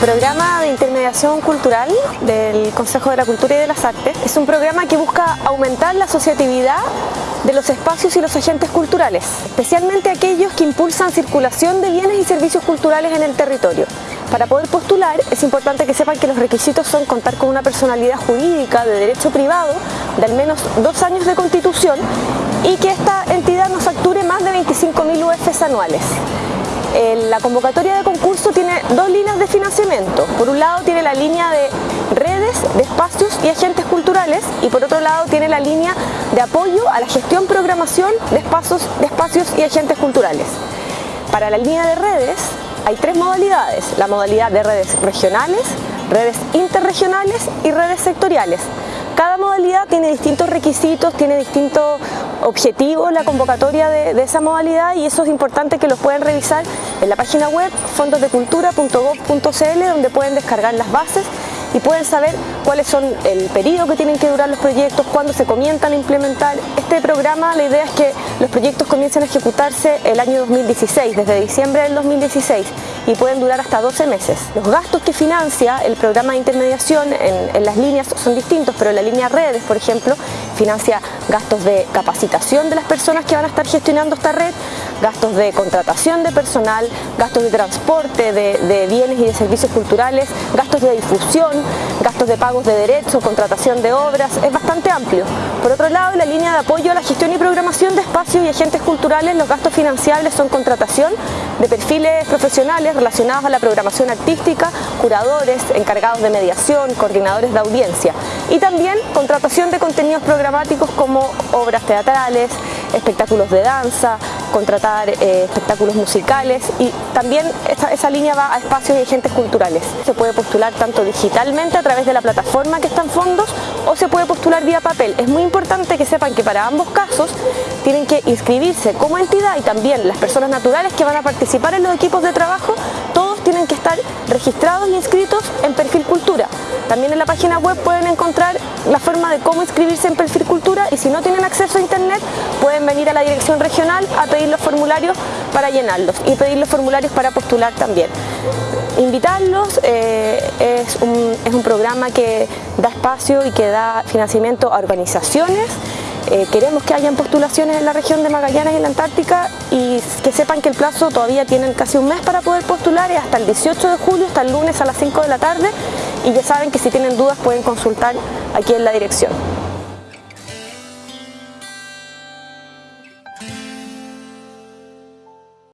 programa de intermediación cultural del Consejo de la Cultura y de las Artes es un programa que busca aumentar la asociatividad de los espacios y los agentes culturales, especialmente aquellos que impulsan circulación de bienes y servicios culturales en el territorio. Para poder postular es importante que sepan que los requisitos son contar con una personalidad jurídica de derecho privado de al menos dos años de constitución y que esta entidad nos facture más de 25.000 UFs anuales. La convocatoria de concurso tiene dos líneas de financiamiento. Por un lado tiene la línea de redes, de espacios y agentes culturales y por otro lado tiene la línea de apoyo a la gestión programación de espacios, de espacios y agentes culturales. Para la línea de redes hay tres modalidades, la modalidad de redes regionales, redes interregionales y redes sectoriales. Cada modalidad tiene distintos requisitos, tiene distintos objetivos la convocatoria de, esa modalidad y eso es importante que los puedan revisar en la página web fondosdecultura.gov.cl donde pueden descargar las bases y pueden saber cuáles son el periodo que tienen que durar los proyectos, cuándo se comienzan a implementar. Este programa, la idea es que los proyectos comiencen a ejecutarse el año 2016, desde diciembre del 2016 y pueden durar hasta 12 meses. Los gastos que financia el programa de intermediación en, las líneas son distintos, pero la línea redes, por ejemplo, financia gastos de capacitación de las personas que van a estar gestionando esta red, gastos de contratación de personal, gastos de transporte de, bienes y de servicios culturales, gastos de difusión, gastos de pagos de derechos, contratación de obras, es bastante amplio. Por otro lado, la línea de apoyo a la gestión y programación de espacios y agentes culturales, los gastos financiables son contratación de perfiles profesionales relacionados a la programación artística, curadores, encargados de mediación, coordinadores de audiencia y también contratación de contenidos programáticos como obras teatrales, espectáculos de danza, contratar eh, espectáculos musicales y también esa, línea va a espacios y agentes culturales. Se puede postular tanto digitalmente a través de la plataforma que está en fondos o se puede postular vía papel. Es muy importante que sepan que para ambos casos tienen que inscribirse como entidad y también las personas naturales que van a participar en los equipos de trabajo, todos tienen que estar registrados y inscritos en. También en la página web pueden encontrar la forma de cómo inscribirse en Perfil Cultura y si no tienen acceso a internet pueden venir a la dirección regional a pedir los formularios para llenarlos y pedir los formularios para postular también. Invitarlos, eh, es, un, es un programa que da espacio y que da financiamiento a organizaciones eh, queremos que hayan postulaciones en la región de Magallanes y la Antártica y que sepan que el plazo todavía tienen casi un mes para poder postular, es hasta el 18 de julio, hasta el lunes a las 5 de la tarde y ya saben que si tienen dudas pueden consultar aquí en la dirección.